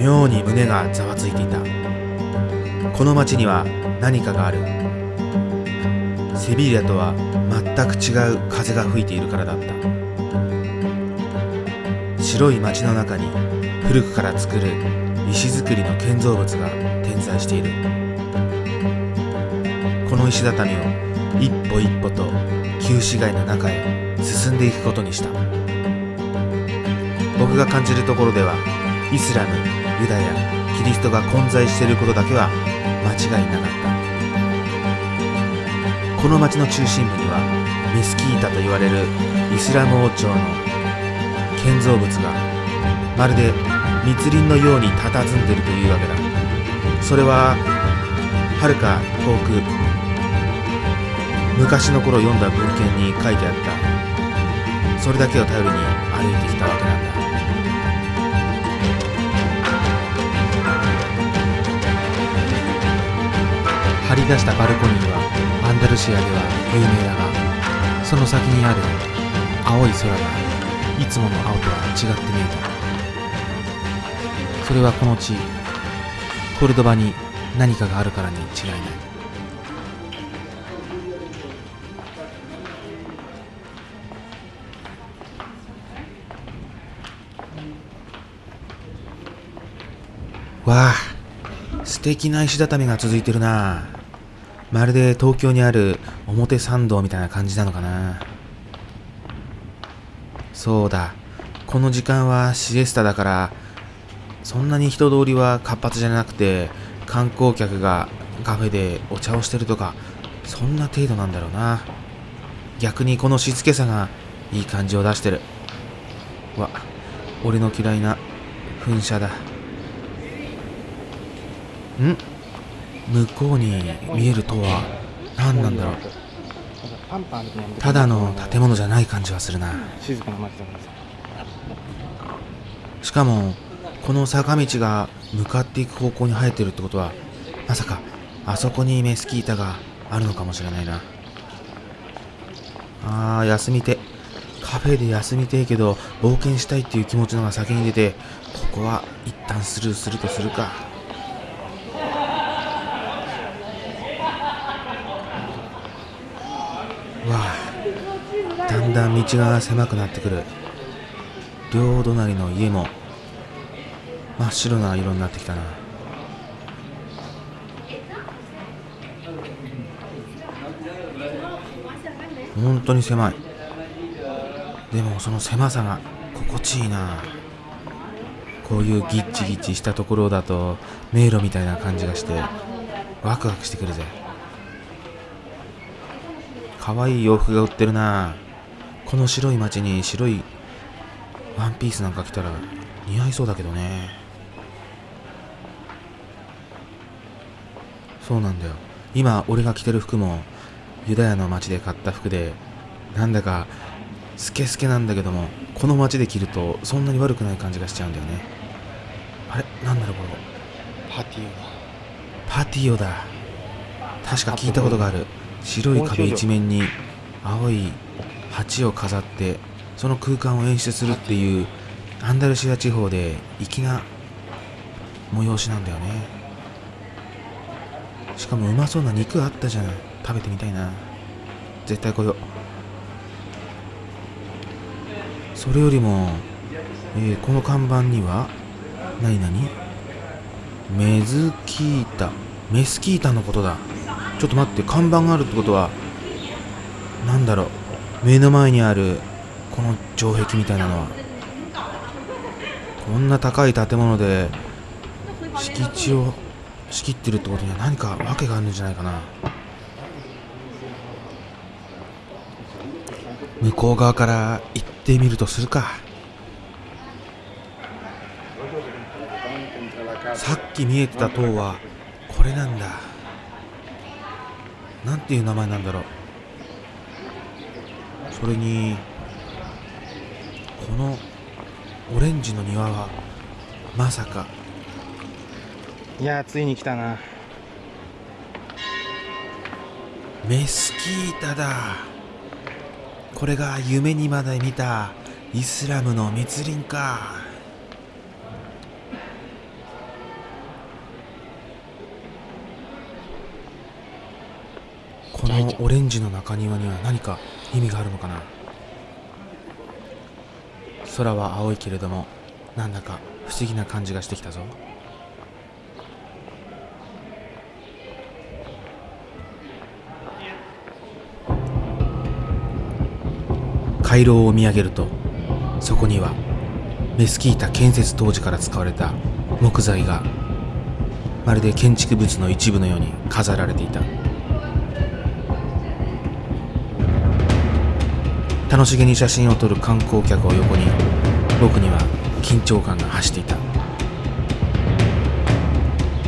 妙に胸がざわついていた。この町には何かがある。セビリアとは全く違う風が吹いているからだった。白い町の中に古くから作る石造りの建造物が点在している。この石畳を一歩一歩と旧市街の中へ進んでいくことにした。僕が感じるところではイスラムユダヤキリストが混在していることだけは間違いなかった。この町の中心部にはメスキータと言われるイスラム王朝の建造物がまるで密林のように佇んでいるというわけだ。それははるか遠く昔の頃読んだ文献に書いてあった。それだけを頼りに歩いてきたわけなんだ。張り出したバルコニーはアンダルシアでは有名だがその先にある青い空がいつもの青とは違って見えた。それはこの地コルドバに何かがあるからに違いない。わあ素敵な石畳が続いてるな。まるで東京にある表参道みたいな感じなのかな。そうだこの時間はシエスタだからそんなに人通りは活発じゃなくて観光客がカフェでお茶をしてるとかそんな程度なんだろうな。逆にこの静けさがいい感じを出してる。わ俺の嫌いな噴射だ。ん？向こうに見える塔は何なんだろう？ただの建物じゃない感じはするな。しかもこの坂道が向かっていく方向に生えてるってことはまさかあそこにメスキータがあるのかもしれないな。あー休みて。カフェで休みてえけど冒険したいっていう気持ちのが先に出てここは一旦スルーするとするかわあだんだん道が狭くなってくる。両隣の家も真っ白な色になってきたな。本当に狭い。でもその狭さが心地いいな。こういうギッチギチしたところだと迷路みたいな感じがしてワクワクしてくるぜ。可愛い洋服が売ってるな。この白い街に白いワンピースなんか着たら似合いそうだけどね。そうなんだよ。今俺が着てる服もユダヤの街で買った服でなんだかスケスケなんだけどもこの街で着るとそんなに悪くない感じがしちゃうんだよね。あれ？なんだろうこれ。パティオだ。パティオだ。確か聞いたことがある。白い壁一面に青い鉢を飾ってその空間を演出するっていうアンダルシア地方で粋な催しなんだよね。しかもうまそうな肉あったじゃん食べてみたいな。絶対来よう。それよりも、えーこの看板には何何？メズキータ。メスキータのことだ。ちょっと待って看板があるってことはなんだろう。目の前にあるこの城壁みたいなのはこんな高い建物で敷地を仕切ってるってことには何か訳があるんじゃないかな。向こう側から行ってみるとするか。さっき見えてた塔はこれなんだ。なんていう名前なんだろう。それにこのオレンジの庭はまさか。いやーついに来たな。メスキータだ。これが夢にまで見たイスラムの密林か。このオレンジの中庭には何か意味があるのかな？空は青いけれどもなんだか不思議な感じがしてきたぞ。回廊を見上げるとそこにはメスキータ建設当時から使われた木材がまるで建築物の一部のように飾られていた。楽しげに写真を撮る観光客を横に。僕には緊張感が走っていた。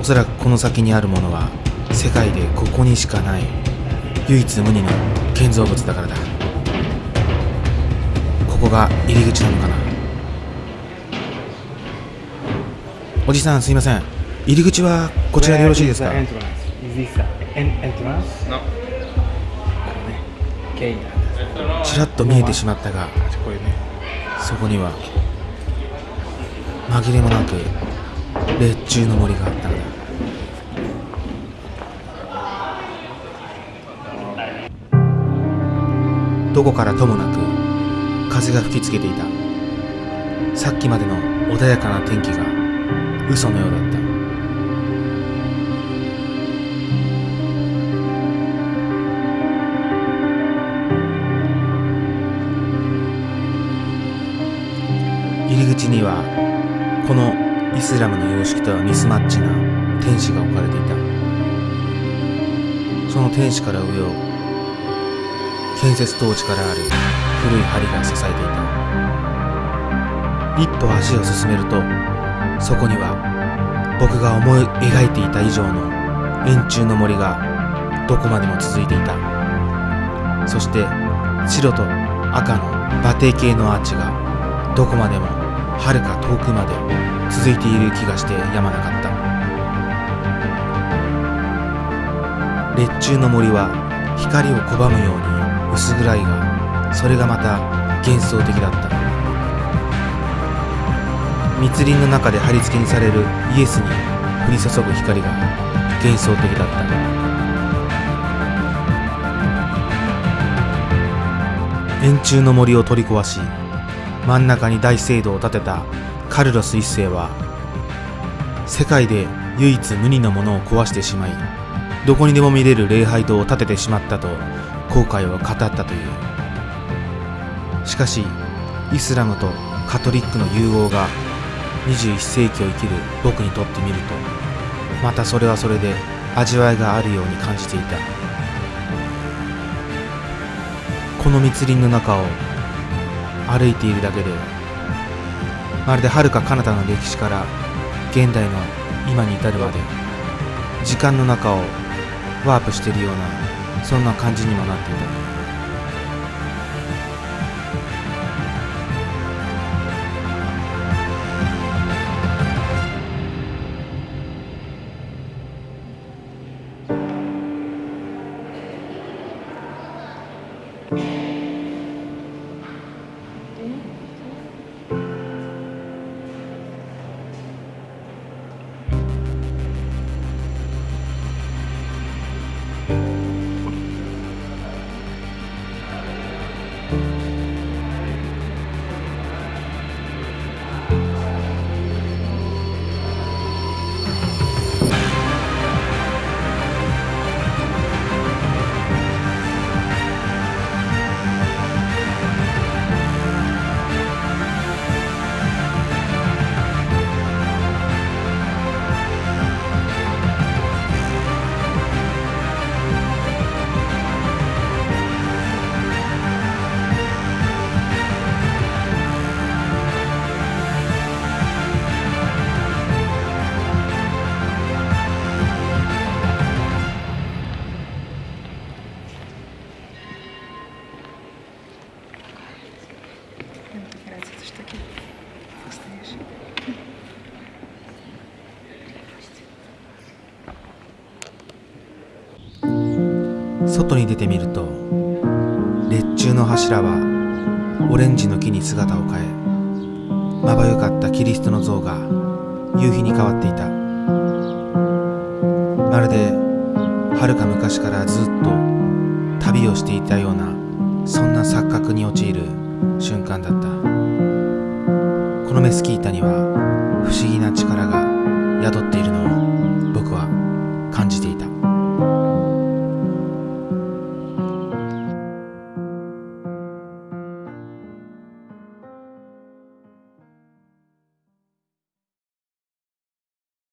おそらくこの先にあるものは世界でここにしかない唯一無二の建造物だからだ。ここが入り口なのかな。おじさんすいません。入り口はこちらでよろしいですか？ちらっと見えてしまったがそこには紛れもなく列中の森があったのだ。どこからともなく風が吹きつけていた。さっきまでの穏やかな天気が嘘のようだった。スラムの様式とはミスマッチな天使が置かれていた。その天使から上を建設当時からある古い梁が支えていた。一歩足を進めるとそこには僕が思い描いていた以上の円柱の森がどこまでも続いていた。そして白と赤の馬蹄形のアーチがどこまでもはるか遠くまで続いている気がしてやまなかった。列中の森は光を拒むように薄暗いがそれがまた幻想的だった。密林の中で貼り付けにされるイエスに降り注ぐ光が幻想的だった。円柱の森を取り壊し真ん中に大聖堂を建てたカルロス一世は世界で唯一無二のものを壊してしまいどこにでも見れる礼拝堂を建ててしまったと後悔を語ったという。しかしイスラムとカトリックの融合が21世紀を生きる僕にとってみるとまたそれはそれで味わいがあるように感じていた。この密林の中を歩いているだけでまるで遥か彼方の歴史から現代の今に至るまで時間の中をワープしているようなそんな感じにもなっていた。外に出てみると列柱の柱はオレンジの木に姿を変えまばゆかったキリストの像が夕日に変わっていた。まるで遥か昔からずっと旅をしていたようなそんな錯覚に陥る瞬間だった。このメスキータには不思議な力が宿っているのを